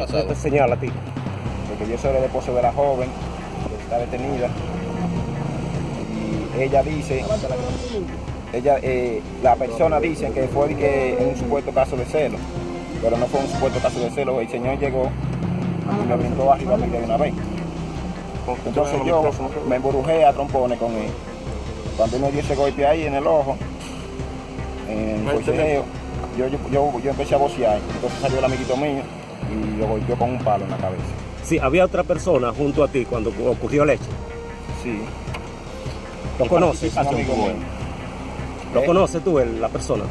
pasado? te señala a ti? Porque yo soy el esposo de la joven que está detenida. Y ella dice, ella, eh, la persona dice que fue que en un supuesto caso de celo, pero no fue un supuesto caso de celo. El señor llegó y me brincó arriba a mí de una vez. Entonces yo me embrujé a trompones con él. Cuando él me dio ese golpe ahí en el ojo, en el yo, yo, yo, yo empecé a vocear. Entonces salió el amiguito mío y lo golpeó con un palo en la cabeza. Sí, había otra persona junto a ti cuando ocurrió el hecho. Sí, ¿Lo conoces? un amigo mío. ¿Lo ¿Eh? conoces tú, el- la persona?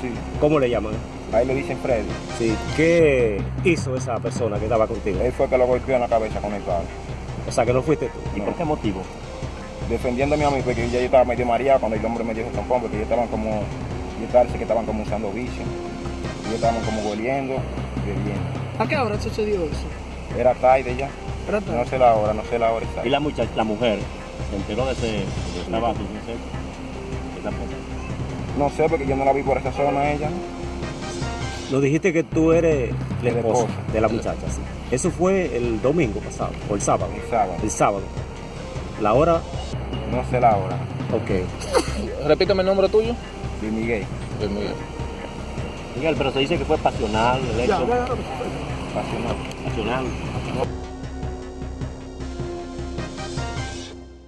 Sí, ¿Cómo le llaman? ahí le dicen Freddy. Sí. ¿Qué hizo esa persona que estaba contigo? Él fue que lo golpeó en la cabeza con el palo. O sea, que no fuiste tú. ¿Y por qué motivo? Defendiéndome a mí, porque ya yo estaba medio mareado cuando el hombre me dio ese trompón, porque ellos estaban como, yo parece que estaban como usando vicio. Ellos estaban como goliendo, bebiendo. ¿A qué hora sucedió eso? Era tarde ya, Era no tarde. sé la hora, no sé la hora Y exacta. la muchacha, la mujer, se enteró de ese de trabajo, no sé. Esa cosa. No sé, porque yo no la vi por esa zona ella. Nos dijiste que tú eres la esposa de la muchacha, sí. Eso fue el domingo pasado, o el sábado. El sábado, El sábado. La hora, no sé la hora. ok. Repítame el nombre tuyo. Luis Miguel, Luis Miguel. Miguel, pero se dice que fue pasional el Ya, hecho. ya, ya. Pasional. Pasional.